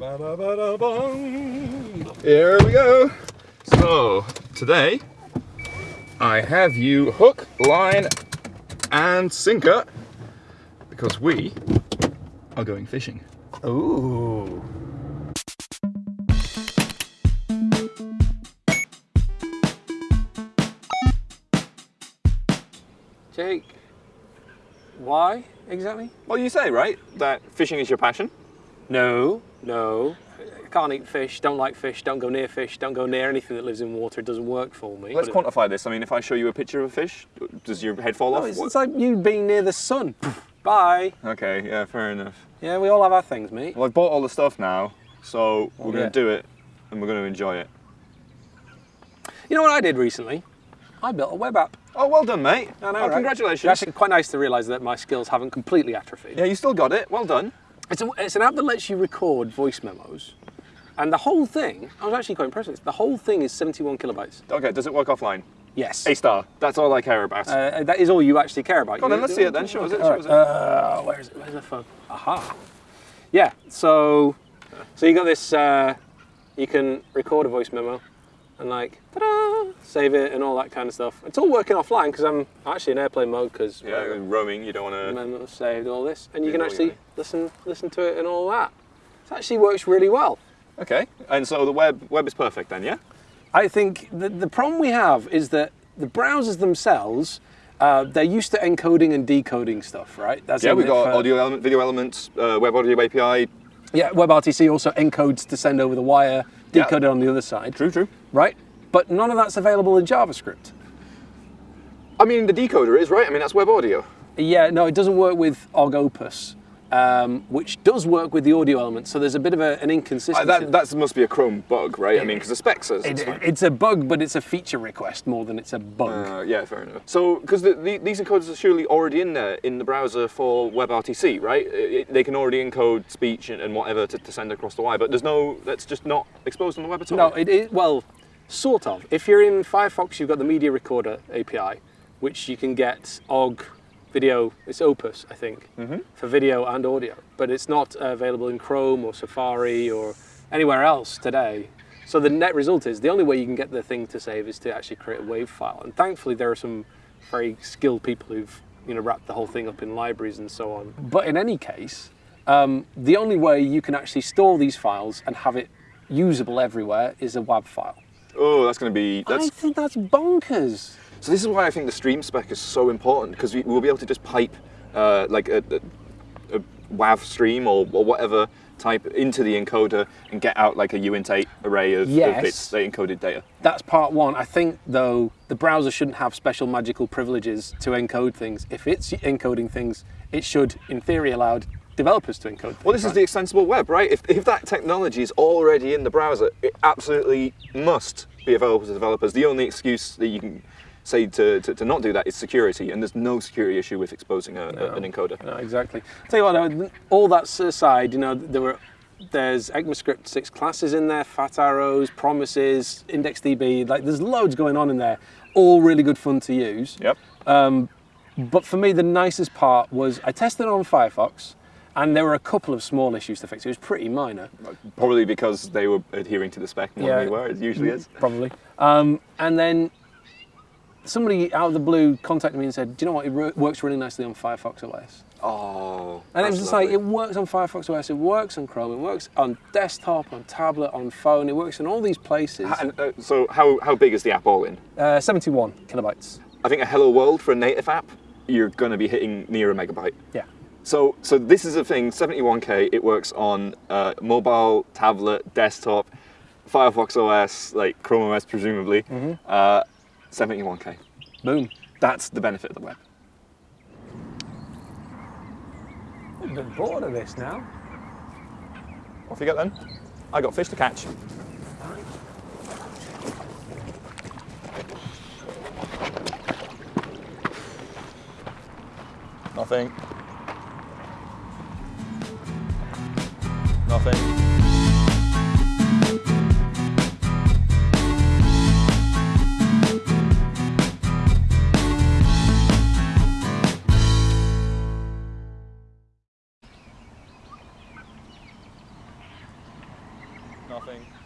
Here we go. So, today I have you hook, line, and sinker because we are going fishing. Ooh. Jake, why exactly? Well, you say, right, that fishing is your passion? No, no. Can't eat fish, don't like fish, don't go near fish, don't go near anything that lives in water. It doesn't work for me. Let's But quantify this. I mean, if I show you a picture of a fish, does your head fall No, off? it's, it's like you being near the sun. Bye. Okay, yeah, fair enough. Yeah, we all have our things, mate. Well, I've bought all the stuff now, so we're Oh, going yeah. to do it and we're going to enjoy it. You know what I did recently? I built a web app. Oh, well done, mate. I know, oh, right? Congratulations. It's actually quite nice to realise that my skills haven't completely atrophied. Yeah, you still got it. Well done. It's, a, it's an app that lets you record voice memos. And the whole thing, I was actually quite impressed with this. The whole thing is 71 kilobytes. Okay, does it work offline? Yes. A star. That's all I care about. Uh, that is all you actually care about. Go on then, let's see it then. Show us it, show us it. Uh, where is it? Where's the phone? Aha. Yeah. So, so you got this. Uh, you can record a voice memo, and like, ta-da, save it and all that kind of stuff. It's all working offline because I'm actually in airplane mode because yeah, roaming, you don't want to. memo saved all this, and you can actually yeah. listen listen to it and all that. It actually works really well. Okay, and so the web web is perfect then, yeah? I think the, the problem we have is that the browsers themselves, uh, they're used to encoding and decoding stuff, right? That's Yeah, we've got for- audio element, video elements, uh, web audio API. Yeah, WebRTC also encodes to send over the wire, Yeah. decode it on the other side. True, true. Right? But none of that's available in JavaScript. I mean, the decoder is right. I mean, that's web audio. Yeah, no, it doesn't work with Ogg Opus, um, which does work with the audio element. So there's a bit of a, an Uh, inconsistency. that that must be a Chrome bug, right? I mean, because the spec says it's It- it's a bug, but it's a feature request more than it's a bug. Uh, yeah, fair enough. So, because the, the, these encoders are surely already in there in the browser for WebRTC, right? It- it- they can already encode speech and, and whatever to, to send across the wire, but there's no, that's just not exposed on the web at all. No, it is, well, sort of. If you're in Firefox, you've got the Media Recorder API, which you can get OGG video, it's Opus, I think, for video and audio. But it's not uh, available in Chrome or Safari or anywhere else today. So the net result is the only way you can get the thing to save is to actually create a WAV file. And thankfully, there are some very skilled people who've you know wrapped the whole thing up in libraries and so on. But in any case, um, the only way you can actually store these files and have it usable everywhere is a WAV file. Oh, that's going to be, that's, I think that's bonkers. so this is why I think the stream spec is so important, because we, we'll be able to just pipe uh, like a, a, a WAV stream or, or whatever type into the encoder and get out like a uint8 array of, Yes. of bits, encoded data. That's part one. I think, though, the browser shouldn't have special magical privileges to encode things. If it's encoding things, it should, in theory, allow developers to encode. Well, this is the extensible web, right? If, if that technology is already in the browser, it absolutely must be available to developers. The only excuse that you can say to, to, to not do that is security, and there's no security issue with exposing a, a- an encoder. No, exactly. tell you what, all that aside, you know, there were there's ECMAScript six classes in there, fat arrows, promises, IndexedDB. Like, there's loads going on in there. All really good fun to use. Yep. Um, but for me, the nicest part was I tested it on Firefox, and there were a couple of small issues to fix. It was pretty minor. Probably because they were adhering to the spec more Yeah. than we were, it usually is. probably. Um, and then somebody out of the blue contacted me and said, "Do you know what? It works really nicely on Firefox OS." Oh. And it was just lovely. like it works on Firefox OS, it works on Chrome, it works on desktop, on tablet, on phone, it works in all these places. And, uh, so, how, how big is the app all in? Uh, 71 kilobytes. I think a Hello World for a native app, you're going to be hitting near a megabyte. Yeah. So, so this is a thing. 71k. It works on uh, mobile, tablet, desktop, Firefox OS, like Chrome OS, presumably. Mm-hmm. Uh, 71k. Boom. That's the benefit of the web. I'm a bit bored of this now. Off you go then. I got fish to catch. Nothing. Nothing.